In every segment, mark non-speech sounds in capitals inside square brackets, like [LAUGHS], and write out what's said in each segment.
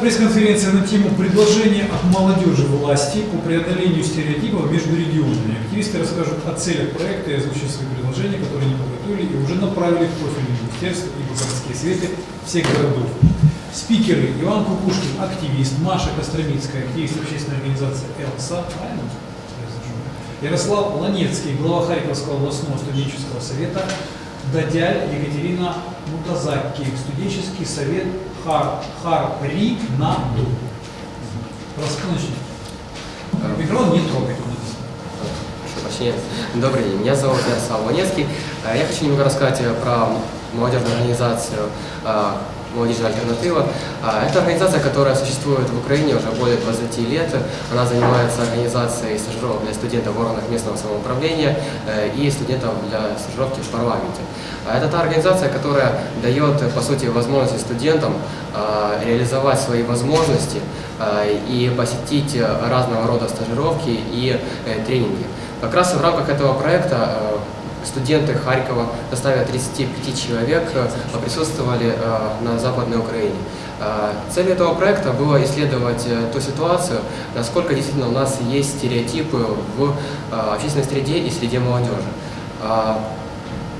Пресс-конференция на тему предложения от молодежи власти по преодолению стереотипов между регионами. Активисты расскажут о целях проекта и озвучат свои предложения, которые они подготовили и уже направили в профильные министерства и в городские советы всех городов. Спикеры Иван Кукушкин, активист, Маша Костромицкая, активист общественной организации ЭЛСА, правильно? Ярослав Ланецкий, глава Харьковского областного студенческого совета, Дадяль Екатерина Мутазаки, студенческий совет Хар, Харри на Ду. Раскройте. Микрофон не. Прошу прощения. Добрый день, меня зовут Ярослав Ланецкий. Э, Я хочу немного рассказать э, про молодежную организацию э, «Молодежная альтернатива». А, Это организация, которая существует в Украине уже более 20 лет. Она занимается организацией стажировок для студентов в органах местного самоуправления э, и студентов для стажировки в парламенте. А Это та организация, которая дает, по сути, возможности студентам э, реализовать свои возможности и посетить разного рода стажировки и э, тренинги. Как раз в рамках этого проекта э, студенты Харькова в составе 35 человек э, присутствовали э, на Западной Украине. Э, Целью этого проекта было исследовать ту ситуацию, насколько действительно у нас есть стереотипы в общественной среде и среде молодежи.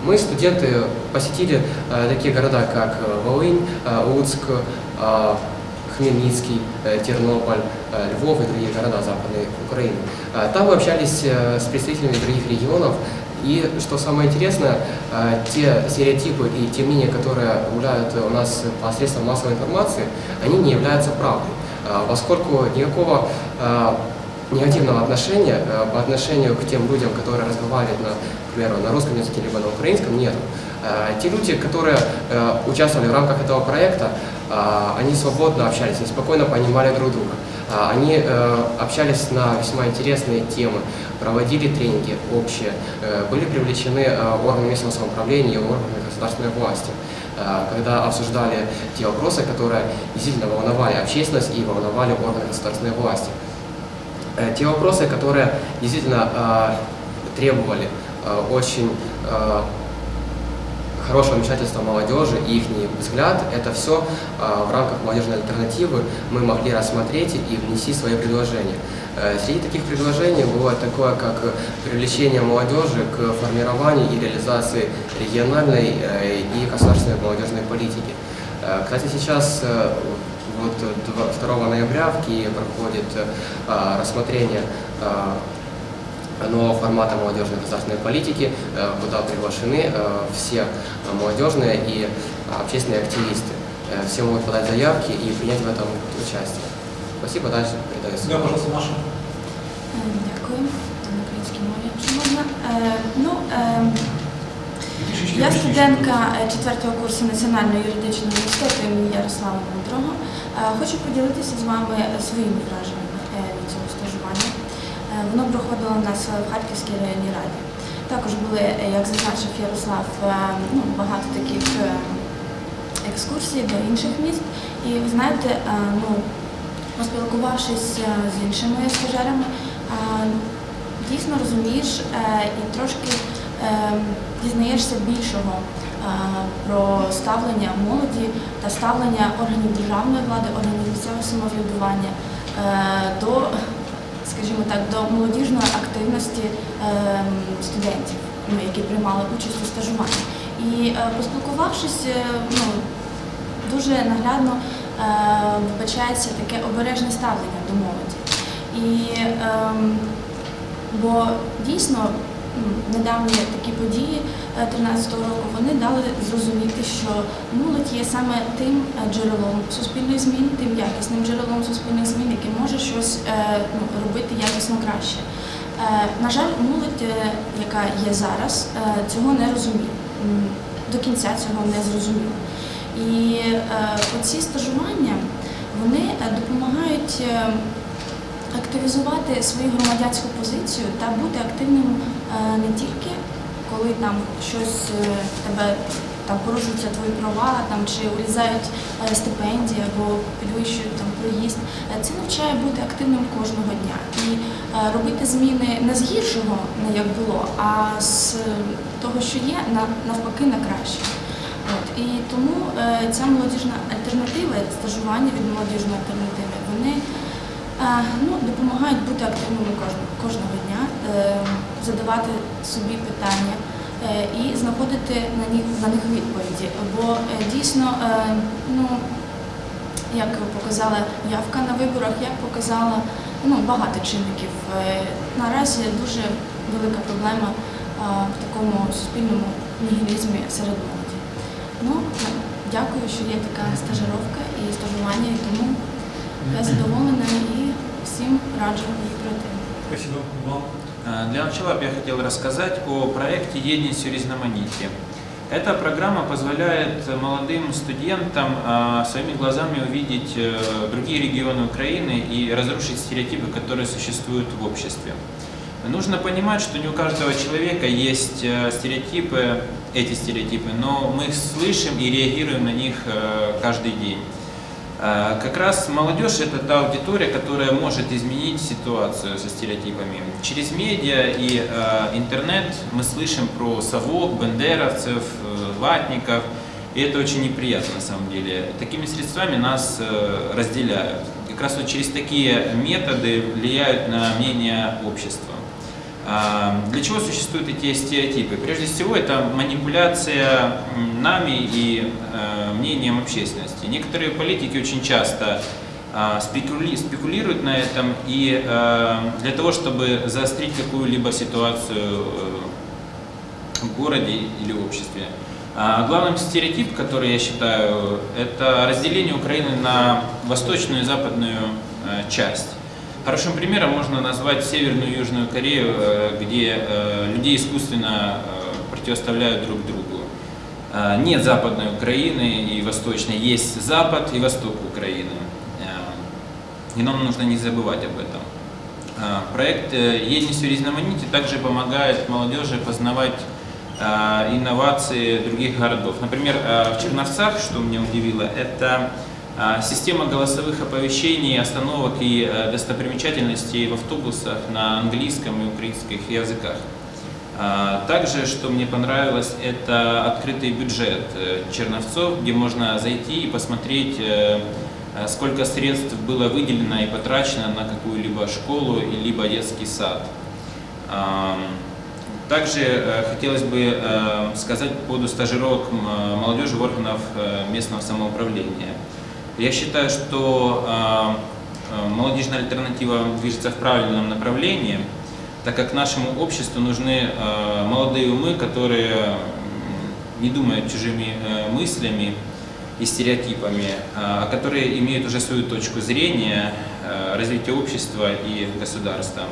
Мы, студенты, посетили такие города, как Волынь, Луцк, Хмельницкий, Тернополь, Львов и другие города Западной Украины. Там мы общались с представителями других регионов, и что самое интересное, э, те стереотипы и те мнения, которые гуляют у нас по средствам массовой информации, они не являются правдой, Э, поскольку никакого э, негативного отношения по отношению к тем людям, которые разговаривают, на, к на русском языке либо на украинском, нет. Те люди, которые участвовали в рамках этого проекта, они свободно общались, они спокойно понимали друг друга. А, Они э, общались на весьма интересные темы, проводили тренинги общие, э, были привлечены э, органы местного самоуправления и органы государственной власти, когда обсуждали те вопросы, которые действительно волновали общественность и волновали органы государственной власти. Те вопросы, которые действительно требовали очень хорошего вмешательства молодежи и их взгляд, это все в рамках молодежной альтернативы мы могли рассмотреть и внести свои предложения. Э, Среди таких предложений было такое, как привлечение молодежи к формированию и реализации региональной э, и государственной молодежной политики. Э, Кстати, сейчас вот два- 2 ноября в Киеве проходит рассмотрение нового формата молодежной государственной политики, э, куда приглашены э, все молодежные и общественные активисты. Э, Все могут подать заявки и принять в этом участие. Спасибо, дальше передаю Да, слово. пожалуйста, Маша. Е, Дякую. На українській мові, якщо можна. Е, Ну, е, Трішечки я гучніше. студентка е, четвертого курсу Національного юридичного університету імені Ярослава Дмитрого. Е, Хочу поділитися з вами своїми враженнями Воно проходило у нас в Харківській районній раді. Також були, е, як зазначив Ярослав, е, ну, багато таких е, екскурсій до інших міст. І ви знаєте, е, ну, поспілкувавшись е, з іншими стажерами, е, дійсно розумієш е, і трошки е, дізнаєшся більшого е, про ставлення молоді та ставлення органів державної влади, органів місцевого самоврядування е, до, скажімо так, до молодіжної активності е, студентів, ну, які приймали участь у стажуванні. І е, поспілкувавшись, е, ну, дуже наглядно е, вбачається таке обережне ставлення до молоді. І, ем, бо дійсно недавні такі події 13 року вони дали зрозуміти, що молодь є саме тим е, джерелом суспільних змін, тим якісним джерелом суспільних змін, яке може щось е, ну, робити якісно краще. Е, На жаль, молодь, е, яка є зараз, е, цього не розуміє. До кінця цього не зрозуміє. І е, оці стажування вони е, допомагають е, активізувати свою громадянську позицію та бути активним е, не тільки коли там щось е, тебе там порушуються твої права, там чи урізають е, стипендії або підвищують там проїзд. Це навчає бути активним кожного дня і робити зміни не з гіршого, не як було, а з того, що є, на навпаки, на краще. От. І тому ця молодіжна альтернатива, стажування від молодіжної альтернативи, вони ну, допомагають бути активними кожного, кожного дня, е, задавати собі питання е, і знаходити на них, на них відповіді. Бо е, дійсно, ну, як показала явка на виборах, як показала ну, багато чинників. Наразі дуже велика проблема в такому суспільному нігілізмі серед молоді. Ну, дякую, що є така стажировка і стажування, і тому я задоволена і всім раджу її пройти. Спасибо вам. Э, Для начала бы я хотел рассказать о проекте «Единость в Різноманітті». Эта программа позволяет молодым студентам а, своими глазами увидеть э, другие регионы Украины и разрушить стереотипы, которые существуют в обществе. Нужно понимать, что не у каждого человека есть э, стереотипы, эти стереотипы, но мы их слышим и реагируем на них э, каждый день. Э, Как раз молодежь это та аудитория, которая может изменить ситуацию со стереотипами. Через медиа и э, интернет мы слышим про совок, бендеровцев, э, ватников, и это очень неприятно на самом деле. Такими средствами нас э, разделяют. Как раз вот через такие методы влияют на мнение общества. А, Для чего существуют эти стереотипы? Прежде всего, это манипуляция нами и э, мнением общественности. Некоторые политики очень часто спекули- спекулируют на этом и э, для того, чтобы заострить какую-либо ситуацию э, в городе или обществе. А Главным стереотип, который я считаю, это разделение Украины на восточную и западную э, часть. Хорошим примером можно назвать Северную и Южную Корею, э, где э, людей искусственно э, противоставляют друг другу. Э, Нет Западной Украины и Восточной, есть Запад и Восток Украины. Э, И нам нужно не забывать об этом. Э, Проект э, «Единость в Різноманітті» также помогает молодежи познавать э, инновации других городов. Например, э, в Черновцах, что меня удивило, это э, система голосовых оповещений, остановок и э, достопримечательностей в автобусах на английском и украинских языках. А, Также, что мне понравилось, это открытый бюджет э, Черновцов, где можно зайти и посмотреть, э, сколько средств было выделено и потрачено на какую-либо школу либо детский сад. Ам, Также хотелось бы сказать по поводу стажировок молодежи в органах э, местного самоуправления. Я считаю, что э, э, молодежная альтернатива движется в правильном направлении, так как нашему обществу нужны э, молодые умы, которые не думают чужими э, мыслями и стереотипами, а которые имеют уже свою точку зрения э, развития общества и государства.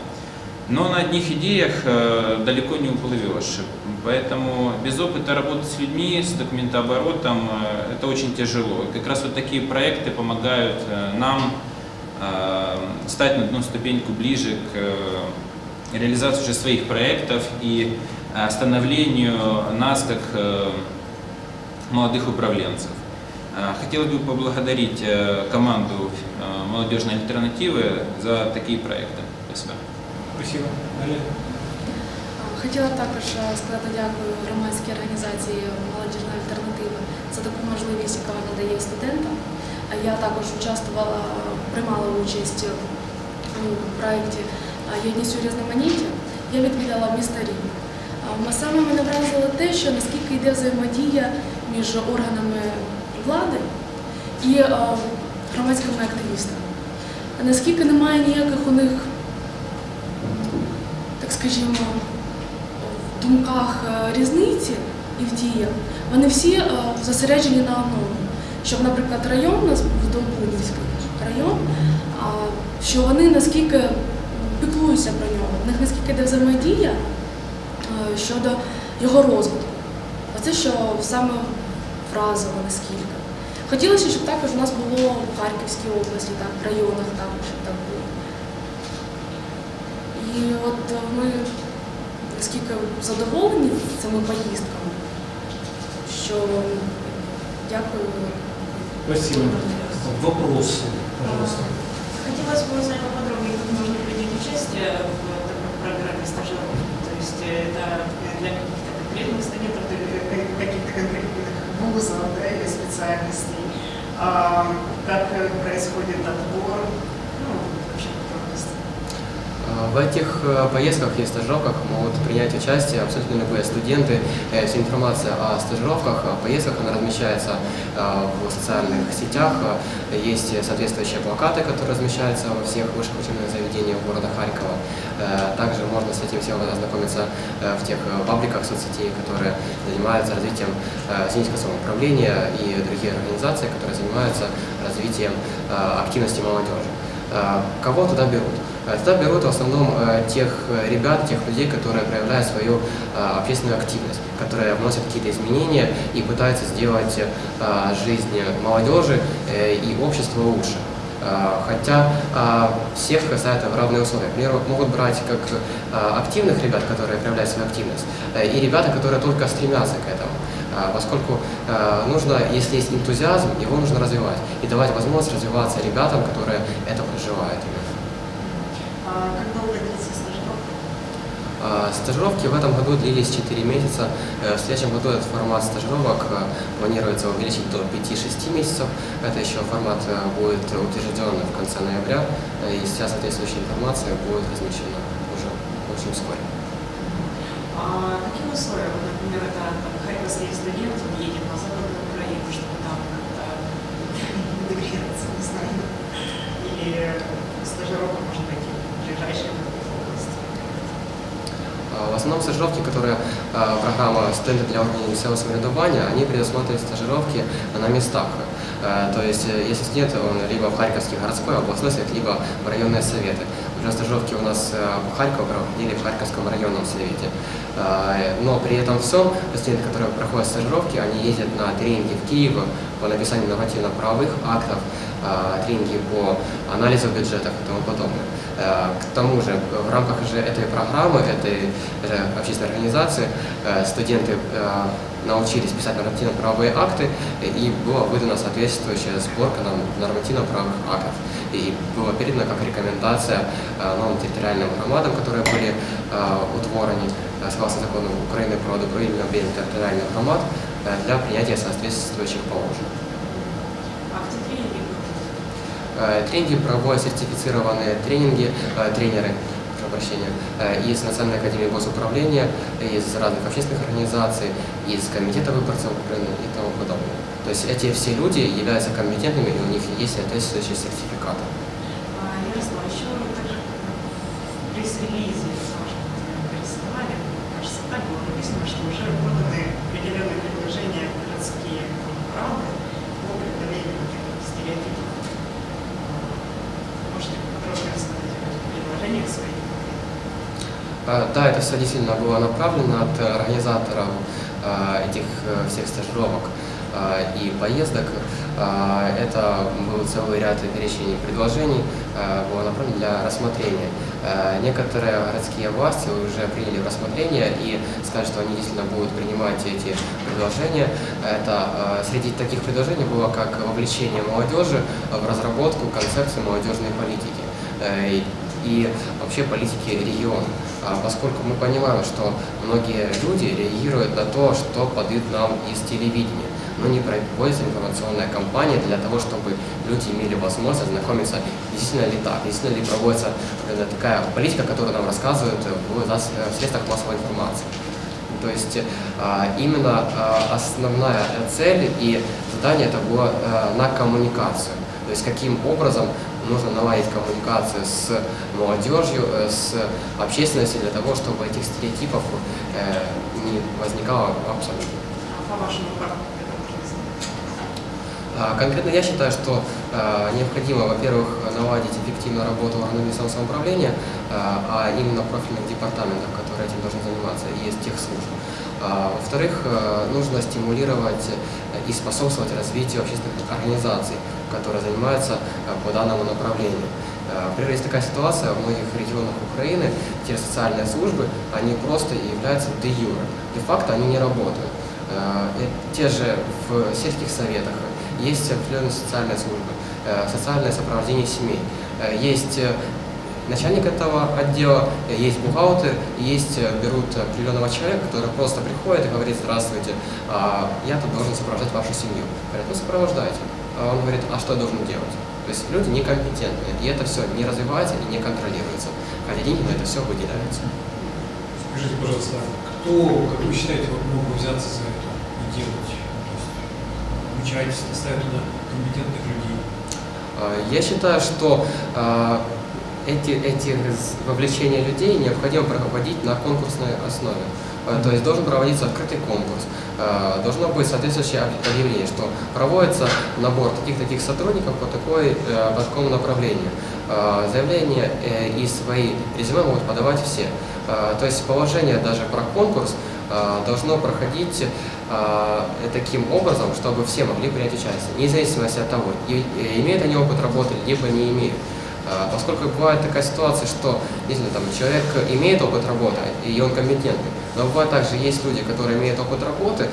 Но на одних идеях э, далеко не уплывешь. Поэтому без опыта работы с людьми, с документооборотом э, это очень тяжело. Как раз вот такие проекты помогают э, нам стать на одну ступеньку ближе к реализации уже своих проектов и становлению нас как молодых управленцев. Хотелось бы поблагодарить команду молодежной альтернативы за такие проекты. Спасибо. Спасибо. Далее. Хотіла також е, сказати дякую громадській організації Молодіжна альтернатива за таку можливість, яка вона дає студентам. Е, Я також участвувала, приймала участь у проєкті е, Єдність у різноманітті. Я відвідала місто Рівне. Е, Саме мене вразило те, що наскільки йде взаємодія між органами влади і е, громадськими активістами. Наскільки немає ніяких у них скажімо, в думках е, різниці і в діях, вони всі е, зосереджені на одному. Щоб, наприклад, район у нас був Долбунівський район, що вони наскільки піклуються про нього, в них наскільки йде взаємодія е, щодо його розвитку. Оце що саме вразило наскільки. Хотілося, щоб також у нас було в Харківській області, так, в районах щоб так було. І от е, ми наскільки задоволені цими поїздками, що дякую. Спасибо. Вопросы, пожалуйста. Хотелось бы узнать поподробнее, как можно принять участие в такой программе стажировки. То есть это для каких-то конкретных студентов, или как- каких-то конкретных вуза да, или специальностей, а, как э, происходит отбор, в этих э, поездках и стажировках могут принять участие абсолютно любые студенты. Э, Вся информация о стажировках, о поездках, она размещается э, в социальных сетях. Э, Есть соответствующие плакаты, которые размещаются во всех высших учебных заведениях города Харькова. Э, Также можно с этим всем ознакомиться э, в тех э, пабликах соцсетей, которые занимаются развитием э, синического самоуправления и другие организации, которые занимаются развитием э, активности молодежи. Э, Кого туда берут? Э, Туда берут в основном э, тех э, ребят, тех людей, которые проявляют свою э, общественную активность, которые вносят какие-то изменения и пытаются сделать э, жизнь молодежи э, и общества лучше. Э, Хотя э, всех ставят в равные условия. К примеру, могут брать как э, активных ребят, которые проявляют свою активность, э, и ребята, которые только стремятся к этому. Э, Поскольку э, нужно, если есть энтузиазм, его нужно развивать и давать возможность развиваться ребятам, которые это проживают. А как долго длится стажировка? А, Стажировки в этом году длились 4 месяца. Э, В следующем году этот формат стажировок э, планируется увеличить до 5-6 месяцев. Это еще формат э, будет утвержден в конце ноября, и вся соответствующая информация будет размещена уже очень вскоре. А какие условия? Вот, например, это там, харьковский студент, он едет на Западную Украину, чтобы там как-то [LAUGHS] интегрироваться, не знаю. Или стажировка может быть и в ближайшей области. А, В основном стажировки, которые а, программа «Студенты для місцевого самоврядування», они предусматривают стажировки на местах. Э, То есть, э, если студент, он либо в Харьковский городской, областной совет, либо в районные советы. Уже стажировки у нас э, в Харькове проходили в Харьковском районном совете. Но при этом всем студенты, которые проходят стажировки, они ездят на тренинги в Киев по написанию нормативно-правовых актов, тренинги по анализу бюджетов и тому подобное. К тому же, в рамках же этой программы, этой общественной организации, студенты научились писать нормативно-правовые акты, и была выдана соответствующая сборка нормативно-правовых актов. И было передано как рекомендация э, новым территориальным громадам, которые были э, утворены э, согласно закону Украины про добровольное объединение территориальных громад для принятия соответствующих положений. А тренинги проводят сертифицированные тренинги, тренеры, прощения, э, из Национальной академии госуправления, из разных общественных организаций, из Комитета выборцев Украины и тому подобное. То есть эти все люди являются компетентными, и у них есть соответствующие сертификаты. А, Ярослав, еще также в пресс-релизе вашем прислали, кажется, так было написано, что уже поданы определенные предложения в городские рады по преодолению таких стереотипов. Можете подробнее рассказать о этих предложениях своих? Э, Да, это все действительно было направлено от э, организаторов э, этих э, всех стажировок э, и поездок. Э, Это был целый ряд перечней предложений, э, было направлено для рассмотрения. Э, Некоторые городские власти уже приняли рассмотрение и сказали, что они действительно будут принимать эти предложения. Это э, среди таких предложений было как вовлечение молодежи в разработку концепции молодежной политики. Э, и- вообще политики региона. А Поскольку мы понимаем, что многие люди реагируют на то, что подают нам из телевидения, но не проводится информационная кампания для того, чтобы люди имели возможность ознакомиться, действительно ли так, действительно ли проводится э, такая политика, которую нам рассказывают в зас- в средствах массовой информации. То есть а, именно а, основная цель и задание это было на коммуникацию. То есть каким образом нужно наладить коммуникацию с молодежью, э, с общественностью для того, чтобы этих стереотипов э, не возникало абсолютно. А? А, Конкретно я считаю, что необходимо, во-первых, наладить эффективную работу органов местного самоуправления, а а именно профильных департаментов, которые этим должны заниматься, и техслужб. А, Во-вторых, а, нужно стимулировать и способствовать развитию общественных организаций, которые занимаются а, по данному направлению. А, Например, есть такая ситуация в многих регионах Украины, где социальные службы, они просто являются де юре. Де-факто они не работают. Э, Те же в сельских советах есть определенные социальные службы, э, социальное сопровождение семей, э, есть э, начальник этого отдела, э, есть бухгалтер, есть, э, берут определенного человека, который просто приходит и говорит, здравствуйте, а, я тут должен сопровождать вашу семью. Говорят, ну сопровождайте. А он говорит, а что я должен делать? То есть люди некомпетентные, и это все не развивается и не контролируется, хотя деньги на это все выделяются. Скажите, пожалуйста, кто, как вы считаете, вот мог бы взяться за это и делать? То есть обучать, ставить туда компетентных людей? А, Я считаю, что а, эти, эти вовлечения людей необходимо проводить на конкурсной основе. А, То есть должен проводиться открытый конкурс, должно быть соответствующее об- объявление, что проводится набор таких-таких сотрудников по, такой, э, по такому направлению. Заявления э, и свои резюме могут подавать все. То есть положение даже про конкурс должно проходить а, таким образом, чтобы все могли принять участие, вне зависимости от того, имеют они опыт работы, либо не имеют. А, Поскольку бывает такая ситуация, что если там человек имеет опыт работы, и он компетентный, но бывает также есть люди, которые имеют опыт работы,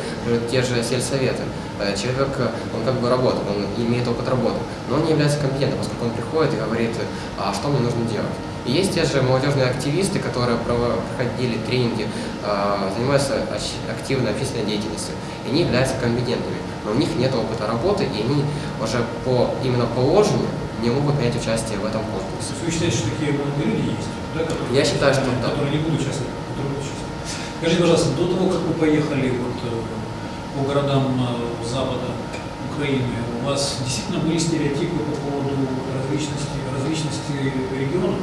те же сельсоветы. Э, Человек, э, он как бы работает, он имеет опыт работы, но он не является компетентным, поскольку он приходит и говорит, а что мне нужно делать. И есть те же молодежные активисты, которые проходили тренинги, а, занимаются активной общественной деятельностью, и они являются компетентными, но у них нет опыта работы, и они уже по именно положению не могут принять участие в этом То конкурсе. вы считаете, что такие молодые люди есть? Да, которые, Я считаю, что да. Которые не будут участвовать, которые будут участвовать. Скажите, пожалуйста, до того, как вы поехали вот, э, по городам э, Запада Украины, у вас действительно были стереотипы по поводу различности, различности регионов?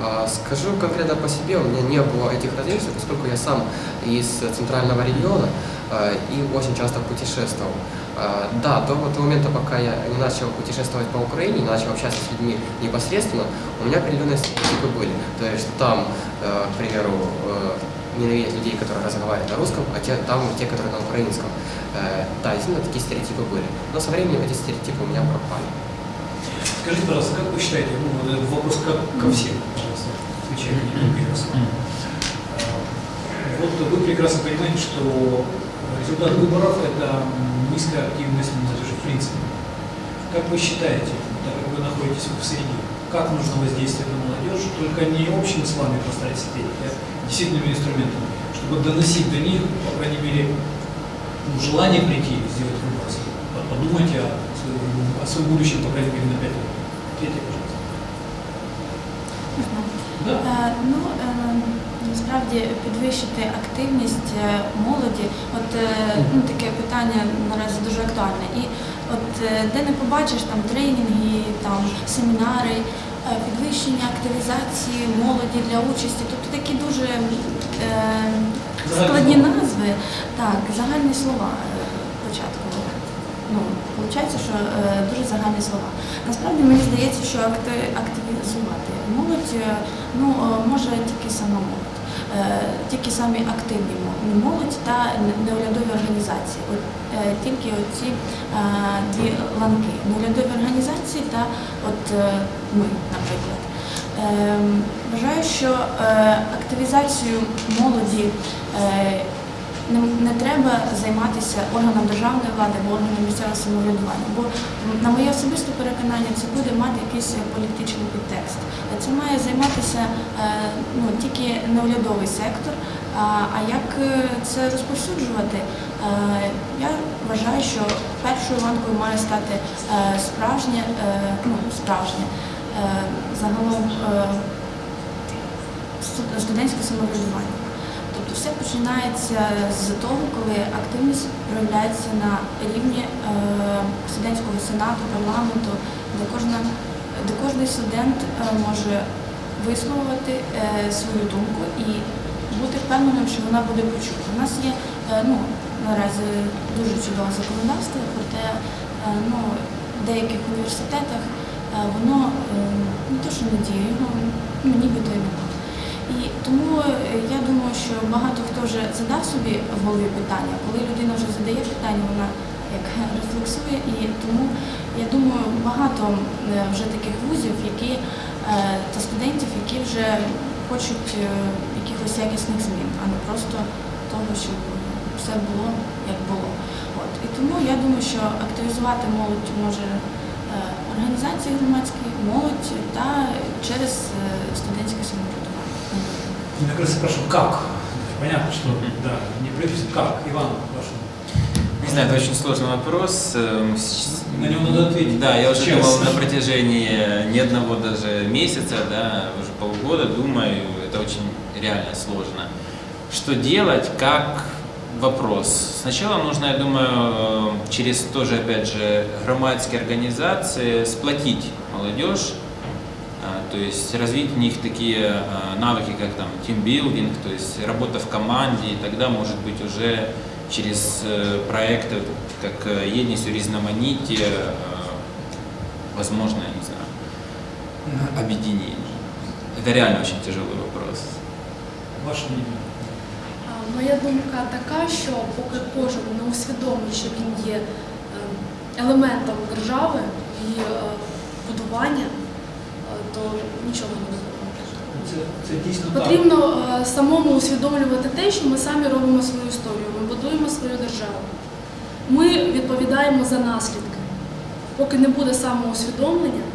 А, Скажу конкретно по себе, у меня не было этих различий, поскольку я сам из центрального региона а, и очень часто путешествовал. А, Да, до того момента, пока я не начал путешествовать по Украине, не начал общаться с людьми непосредственно, у меня определенные стереотипы были. То есть там, э, к примеру, э, ненавидят людей, которые разговаривают на русском, а те, там те, которые на украинском. Э, Да, действительно, такие стереотипы были. Но со временем эти стереотипы у меня пропали. Скажите, пожалуйста, как вы считаете, ну, вопрос как ко всем, Вот вы прекрасно понимаете, что результат выборов – это низкая активность молодежи в принципе. Как вы считаете, так как вы находитесь в среде, как нужно воздействовать на молодежь, только не общими словами поставить сетей, а действительными инструментами, чтобы доносить до них, по крайней мере, ну, желание прийти сделать выбор, подумать о о своем будущем, по крайней мере, на 5 лет. Пожалуйста. Да. Е, Ну, е, насправді підвищити активність е, молоді, от ну, таке питання наразі дуже актуальне. І от де не побачиш там тренінги, там семінари, підвищення активізації молоді для участі, тобто такі дуже складні назви, так, загальні слова спочатку. Ну, виходить, що дуже загальні слова. Насправді мені здається, що активізувати молодь е, ну, е, може тільки сама молодь. Е, Тільки самі активні молодь та неурядові організації. От, тільки оці дві ланки. Неурядові організації та от ми, наприклад. Ем, Вважаю, що активізацію молоді не, не треба займатися органом державної влади або органом місцевого самоврядування, бо на моє особисте переконання це буде мати якийсь політичний підтекст. Це має займатися е, ну, тільки неурядовий сектор. А, як е, це розповсюджувати? Е, я вважаю, що першою ланкою має стати е, справжнє, е, ну, справжнє е, загалом е, студентське самоврядування. Тобто все починається з того, коли активність проявляється на рівні е, студентського сенату, парламенту, де кожна де кожен студент е, може висловити е, свою думку і бути впевненим, що вона буде почута. У нас є ну, наразі дуже чудове законодавство, проте ну, в деяких університетах воно не те, що не діє, його ну, нібито і немає. Тому е, я думаю, що багато хто вже задав собі в голові питання, коли людина вже задає питання, вона як [LAUGHS] рефлексує, і тому я думаю, багато е, вже таких вузів, які е, та студентів, які вже хочуть якихось якісних змін, а не просто того, щоб все було як було. От і тому я думаю, що активізувати молодь може організації громадські, молодь та через студентське самоврядування. Я как раз спрашиваю, как? Понятно, что да, не правительство, как? Иван, ваше. Не знаю, это очень сложный вопрос. Эм, На него надо ответить. Да, я уже Честно. думал на протяжении ни одного даже месяца, да, уже полгода думаю, это очень реально сложно. Что делать, как вопрос. Сначала нужно, я думаю, э, через тоже, опять же, громадские организации сплотить молодежь, то есть развить в них такие а, навыки, как там тимбилдинг, то есть работа в команде, и тогда, может быть, уже через э, проекты, вот как э, «Едность у різноманіття», э, возможно, я не знаю, объединение. Это реально очень тяжелый вопрос. Ваше мнение. А, Моя думка така, що поки кожен не усвідомить, що він є е, елементом держави і е, будування, е, То нічого не. Це, це дійсно так. Потрібно е, самому усвідомлювати те, що ми самі робимо свою історію, ми будуємо свою державу. Ми відповідаємо за наслідки. Поки не буде самоусвідомлення,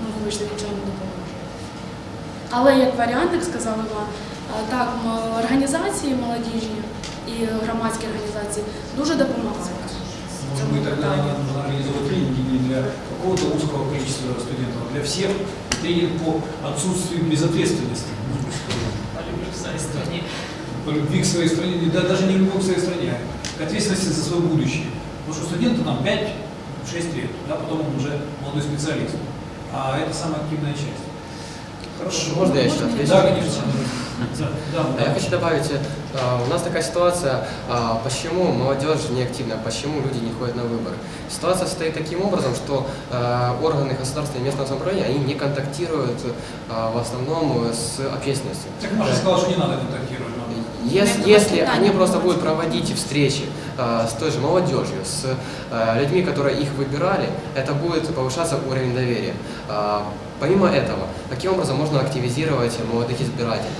ну вибачте, нічого не допоможе. Але як варіант, як сказав Іван, е, так, організації молодіжні і громадські організації дуже допомагають. Быть, тогда нужно организовать не для какого-то узкого количества студентов, а для всех. Тренинг по отсутствию безответственности. По любви в своей стране. по любви к своей стране, да, даже не любовь к своей стране, а к ответственности за свое будущее. Потому что студенту там 5-6 лет, да, потом он уже молодой специалист. А это самая активная часть. Хорошо. Можно я еще Можно отвечу? Да, конечно. А Я хочу добавить, э, у нас такая ситуация, а, почему молодежь не активна, почему люди не ходят на выборы. Ситуация стоит таким образом, что э, органы государственного и местного самоуправления, они не контактируют э, в основном с общественностью. Так Маша сказала, что не надо контактировать. Если, если они просто будут проводить встречи э, с той же молодежью, с э, людьми, которые их выбирали, это будет повышаться уровень доверия. А, помимо этого, каким образом можно активизировать молодых избирателей?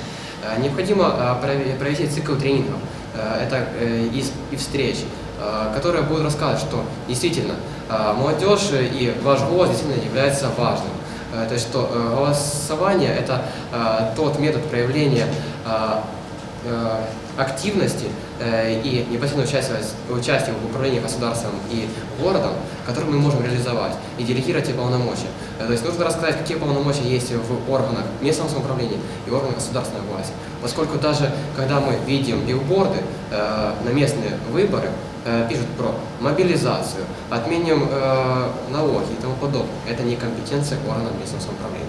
Э, необходимо э, прове- провести цикл тренингов, э, это и, и встреч, которые будут рассказывать, что действительно молодежь и ваш голос действительно является важным. То есть, что голосование – это тот метод проявления активности и непосредственного участия, участия в управлении государством и городом, который мы можем реализовать и делегировать эти полномочия. Э, То есть нужно рассказать, какие полномочия есть в органах местного самоуправления и органах государственной власти. Поскольку даже когда мы видим билборды э, на местные выборы, э, пишут про мобилизацию, отменим э, налоги и тому подобное. Это не компетенция органов местного самоуправления.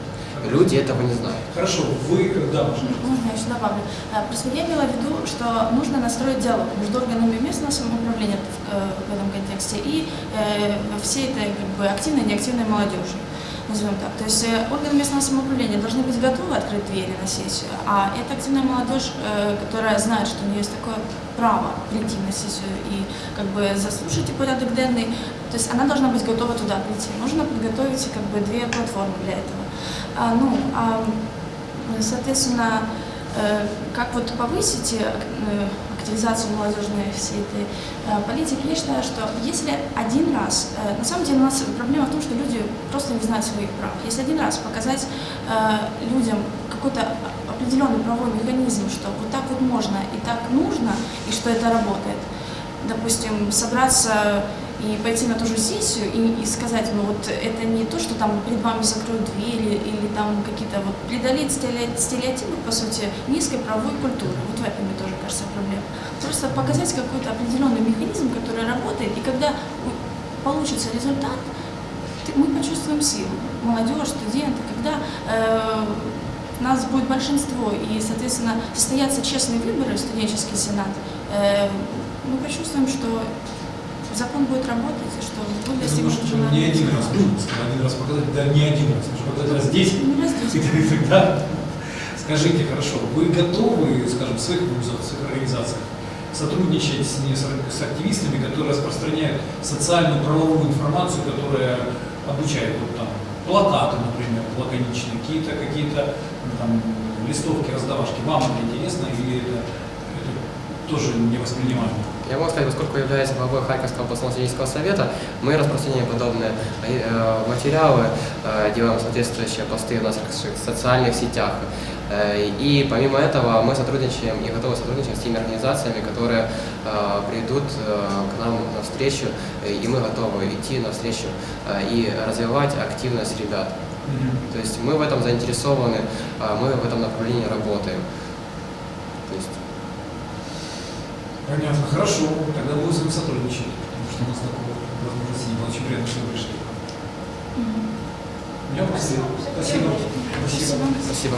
Люди этого не знают. Хорошо, вы, да, Маша. Можно я еще добавлю? Э, Просто я имела в виду, что нужно настроить диалог между органами местного самоуправления в, э, в этом контексте и э, всей этой как бы, активной и неактивной молодежи. Назовем так. То есть органы местного самоуправления должны быть готовы открыть двери на сессию, а эта активная молодежь, которая знает, что у нее есть такое право прийти на сессию и как бы заслушать и порядок денный, то есть она должна быть готова туда прийти. Нужно подготовить как бы две платформы для этого. А, ну, а, соответственно, э, как вот повысить э, активизацию молодежной всей этой э, политики, я считаю, что если один раз, на самом деле у нас проблема в том, что люди просто не знают своих прав. Если один раз показать людям какой-то определенный правовой механизм, что вот так вот можно и так нужно, и что это работает, допустим, собраться и пойти на ту же сессию и, и сказать, ну вот это не то, что там перед вами закроют двери или там какие-то вот преодолеть стерео- стереотипы, по сути, низкой правовой культуры. Вот в этом, мне тоже кажется, проблема. Просто показать какой-то определенный механизм, который работает, и когда получится результат, мы почувствуем силу. Молодежь, студенты, когда э, нас будет большинство и, соответственно, состоятся честные выборы в студенческий сенат, э, мы почувствуем, что закон будет работать, и что будет Я думаю, достигнут что не один раз один раз показать, да не один раз, показать раз 10, Ну, десять. [LAUGHS] и тогда скажите, хорошо, вы готовы, скажем, в своих организациях сотрудничать с, не- с с активистами, которые распространяют социальную правовую информацию, которая обучает вот, там, плакаты, например, лаконичные, какие-то какие-то ну, там, листовки, раздавашки. Вам это интересно или это, это тоже не воспринимаемо? Я могу сказать, поскольку являюсь главой Харьковского областного студенческого совета, мы распространяем подобные э, материалы, э, делаем соответствующие посты в наших социальных сетях. Э, И помимо этого мы сотрудничаем и готовы сотрудничать с теми организациями, которые придут к нам на встречу, э, и мы готовы идти на встречу э, и развивать активность ребят. То есть мы в этом заинтересованы, мы в этом направлении работаем. То есть Понятно, хорошо. Тогда будем с вами сотрудничать, потому что у нас такого возможности не было. Очень приятно, что вы пришли. У меня просто... Спасибо. Спасибо. Спасибо. спасибо.